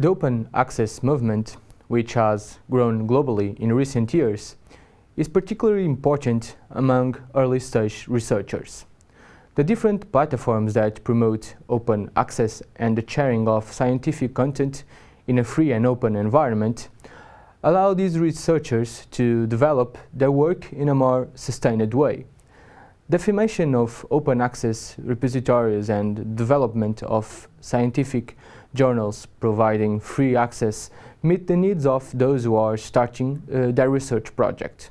The open access movement, which has grown globally in recent years, is particularly important among early-stage researchers. The different platforms that promote open access and the sharing of scientific content in a free and open environment allow these researchers to develop their work in a more sustained way. The affirmation of open access repositories and development of scientific journals providing free access meet the needs of those who are starting uh, their research project.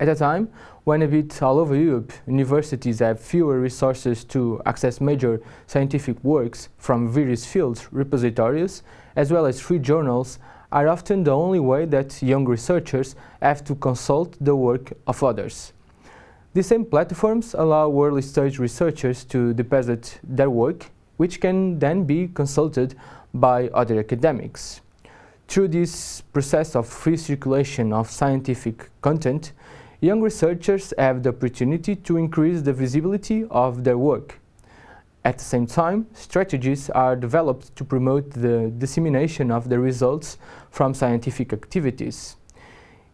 At a time when a bit all over Europe, universities have fewer resources to access major scientific works from various fields, repositories, as well as free journals, are often the only way that young researchers have to consult the work of others. These same platforms allow early-stage researchers to deposit their work, which can then be consulted by other academics. Through this process of free circulation of scientific content, young researchers have the opportunity to increase the visibility of their work. At the same time, strategies are developed to promote the dissemination of the results from scientific activities.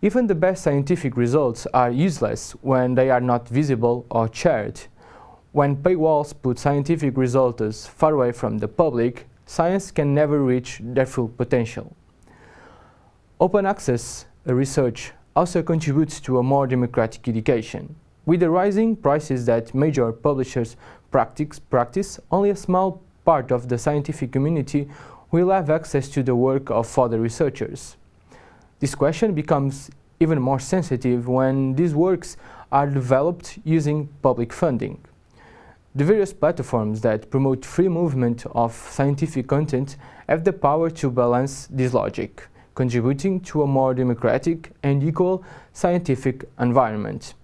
Even the best scientific results are useless when they are not visible or shared. When paywalls put scientific results far away from the public, science can never reach their full potential. Open access research also contributes to a more democratic education. With the rising prices that major publishers practice, practice, only a small part of the scientific community will have access to the work of other researchers. This question becomes even more sensitive when these works are developed using public funding. The various platforms that promote free movement of scientific content have the power to balance this logic, contributing to a more democratic and equal scientific environment.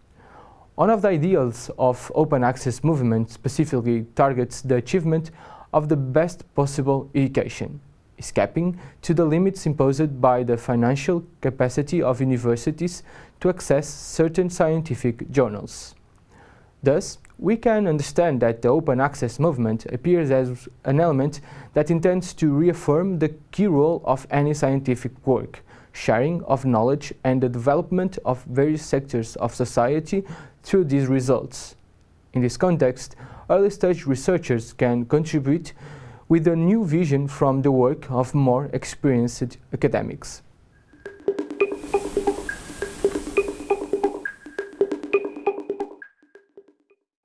One of the ideals of open access movement specifically targets the achievement of the best possible education escaping to the limits imposed by the financial capacity of universities to access certain scientific journals. Thus, we can understand that the open access movement appears as an element that intends to reaffirm the key role of any scientific work, sharing of knowledge and the development of various sectors of society through these results. In this context, early-stage researchers can contribute with a new vision from the work of more experienced academics.